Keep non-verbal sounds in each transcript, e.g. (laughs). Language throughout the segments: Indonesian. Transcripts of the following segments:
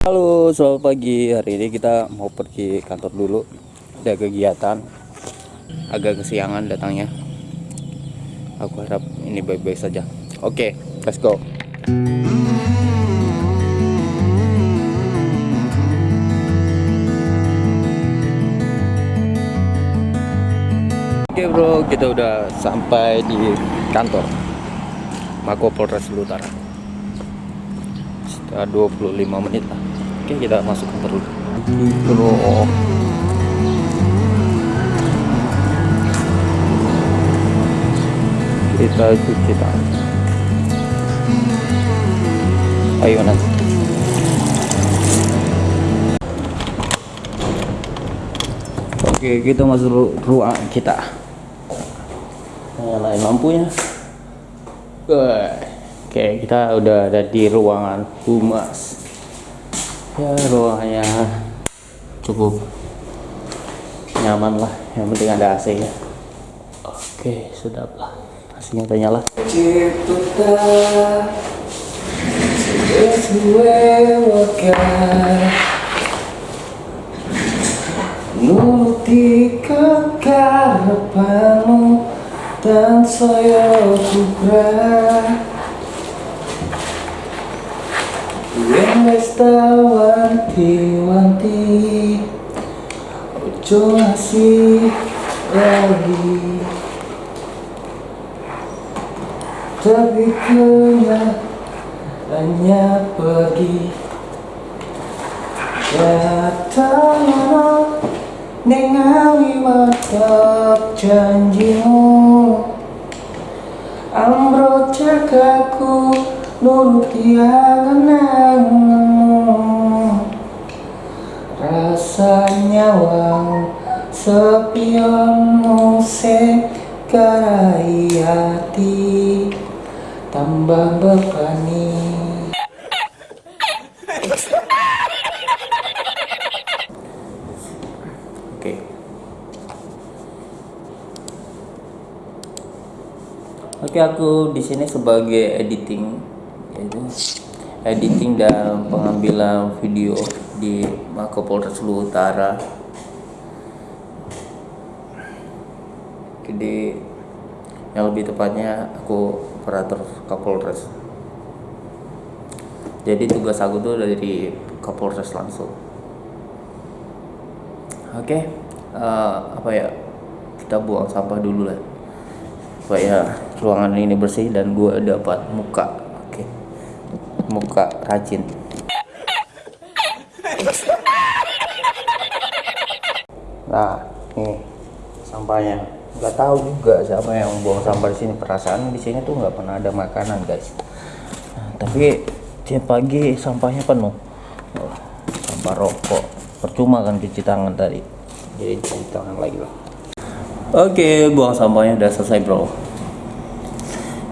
Halo, selamat pagi. Hari ini kita mau pergi kantor dulu. Ada kegiatan. Agak kesiangan datangnya. Aku harap ini baik-baik saja. Oke, let's go. Oke bro, kita udah sampai di kantor Mako Polres Utara. Sekitar 25 menit lah. Oke, kita masuk kantor dulu. Bro. Kita cuci tangan. Ayo nanti. Oke, kita masuk ru- ruang kita. Nyalain lampunya. Oke, kita udah ada di ruangan humas. Ya, ruangannya cukup nyaman lah. Yang penting ada AC ya. Oke, sedap lah. AC-nya udah nyala. Yang wanti-wanti Ojo ngasih lagi. Tapi hanya pergi. Datang Nengawi matap janjimu. Ambro jagaku nuruti angan-anganmu Rasanya wang sepionmu sing garai hati Tambah bebani Oke. Oke, aku di sini sebagai editing yaitu editing dan pengambilan video di Mako Polres Lu Utara. Jadi yang lebih tepatnya aku operator Kapolres. Jadi tugas aku tuh dari Kapolres langsung. Oke, eh, apa ya? Kita buang sampah dulu lah, supaya ruangan ini bersih dan gue dapat muka. Oke, muka rajin. Nah, nih sampahnya. Gak tahu juga siapa yang buang sampah di sini. Perasaan di sini tuh nggak pernah ada makanan, guys. Nah, tapi tiap pagi sampahnya penuh. Oh, sampah rokok. Percuma kan cuci tangan tadi. Jadi cuci tangan lagi lah. Oke, buang sampahnya udah selesai, bro.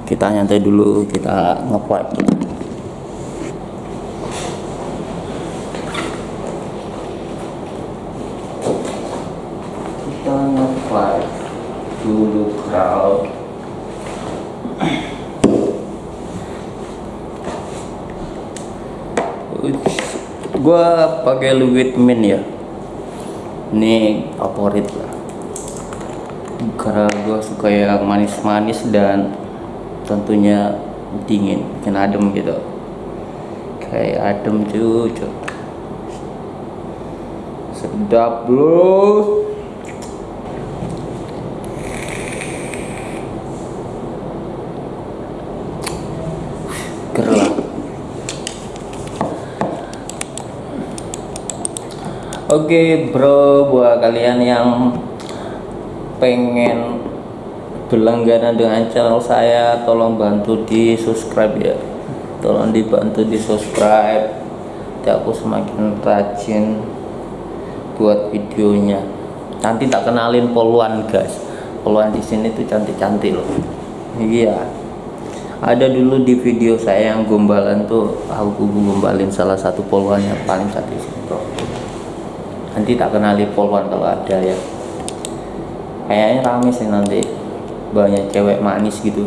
Kita nyantai dulu, kita ngepipe dulu. Kita ngepipe crowd. gua pakai Louis Mint ya. Ini favorit lah. Karena gua suka yang manis-manis dan tentunya dingin bikin adem gitu. Kayak adem cucu sedap bro Oke bro, buat kalian yang pengen berlangganan dengan channel saya, tolong bantu di subscribe ya. Tolong dibantu di subscribe. Nanti aku semakin rajin buat videonya. Nanti tak kenalin poluan guys. Poluan di sini tuh cantik-cantik loh. Iya. Ada dulu di video saya yang gombalan tuh aku gombalin salah satu poluan yang paling cantik sih bro nanti tak kenali polwan kalau ada ya. Kayaknya rame sih nanti. Banyak cewek manis gitu.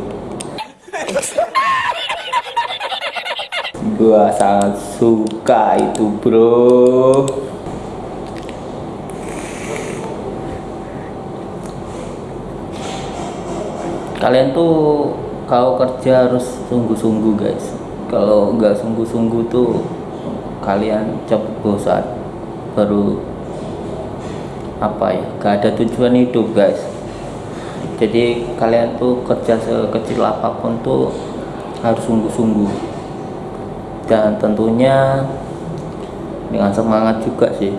Gua sangat suka itu bro. Kalian tuh kalau kerja harus sungguh-sungguh guys. Kalau nggak sungguh-sungguh tuh kalian cepet bosan. Baru apa ya? Gak ada tujuan hidup guys. Jadi kalian tuh kerja sekecil apa pun tuh harus sungguh-sungguh. Dan tentunya dengan semangat juga sih.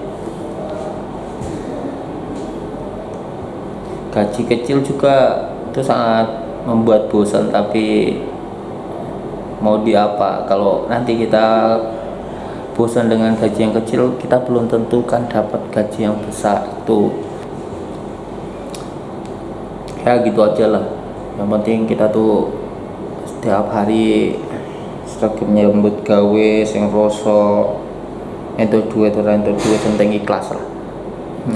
Gaji kecil juga itu sangat membuat bosan tapi mau di apa kalau nanti kita bosan dengan gaji yang kecil kita belum tentukan dapat gaji yang besar tuh ya gitu aja lah. Yang penting kita tuh setiap hari setiap menyambut gawe sing rosok itu duit orang itu duit tentang ikhlas lah.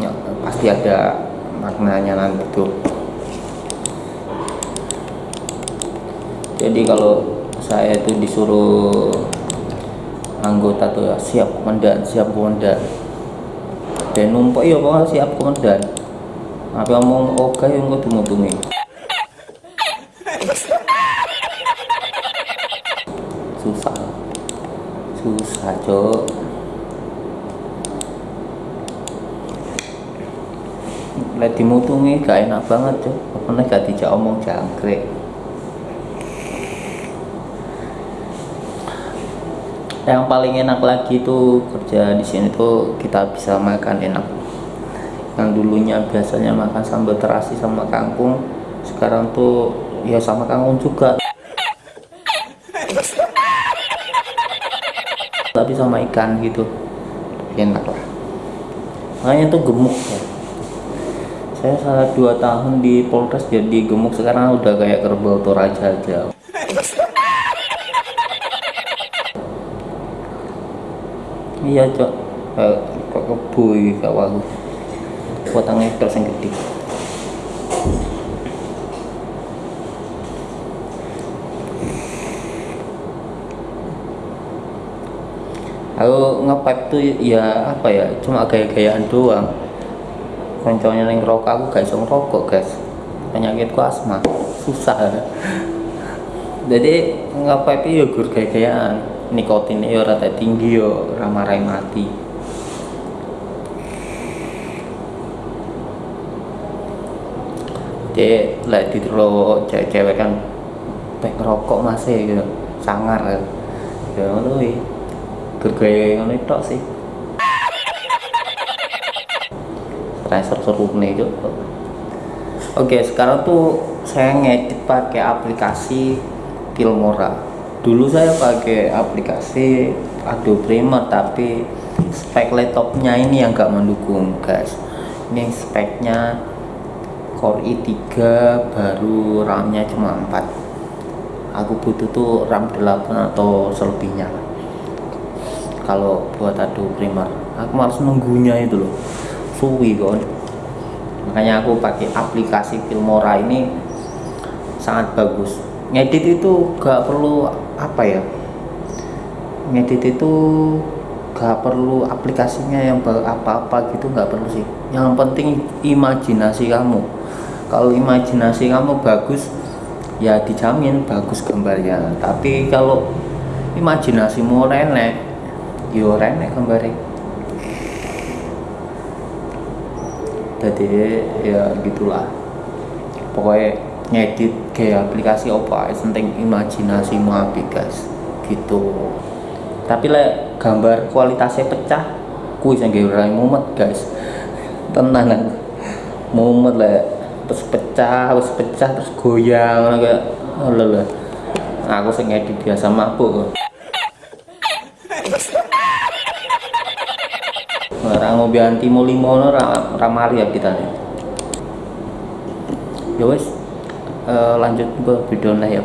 Ya, pasti ada maknanya nanti tuh. Jadi kalau saya itu disuruh anggota tuh ya siap komandan siap komandan. Dan numpuk ya pokoknya siap komandan. Apa ngomong oke yang gue tunggu susah. Susah cok lek dimutungi gak enak banget cok nih gak dijak omong jangkrik yang paling enak lagi tuh kerja di sini tuh kita bisa makan enak. Yang dulunya biasanya makan sambal terasi sama kangkung sekarang tuh ya sama kangkung juga. Tapi sama ikan gitu enak lah. Makanya tuh gemuk ya. Saya salah dua tahun di Polres jadi gemuk sekarang udah kayak kerbau toraja aja iya cok. Kok kebui gak walu potong itu yang gede aku ngepipe tuh ya apa ya cuma gaya-gayaan doang. Konconya yang rokok aku gak bisa ngerokok guys. Penyakitku asma. Susah. (laughs) Jadi ngepipe ya gur gaya-gayaan nikotin yo rata tinggi yo ramarai mati. Jadi lah di cewek-cewek kan pek rokok masih gitu sangar kan. Ya ngono iki gergaya ngono tok sih. Seru nih itu oke sekarang tuh saya ngedit pakai aplikasi Filmora dulu saya pakai aplikasi Adobe Premiere tapi spek laptopnya ini yang gak mendukung guys. Ini speknya Core i3 baru RAM-nya cuma 4 aku butuh tuh RAM 8 atau selebihnya. Kalau buat Adobe Premiere aku harus nunggunya itu loh. Suwi kan makanya aku pakai aplikasi Filmora ini sangat bagus ngedit itu gak perlu apa ya? Ngedit itu gak perlu aplikasinya yang apa-apa gitu gak perlu sih. Yang penting imajinasi kamu. Kalau imajinasi kamu bagus ya dijamin bagus gambarnya. Tapi kalau imajinasimu renek yo renek gambarnya. Jadi ya gitulah. Pokoknya ngedit kayak aplikasi apa penting imajinasi api guys. Gitu. Tapi lah gambar kualitasnya pecah kuis yang gak mumet guys. (laughs) Tenanan mumet lah terus pecah terus pecah terus goyang kayak lelah aku sing ngedit biasa mabuk (laughs) orang mau bianti mau limo ramari ya kita ya wes uh, lanjut ke video ya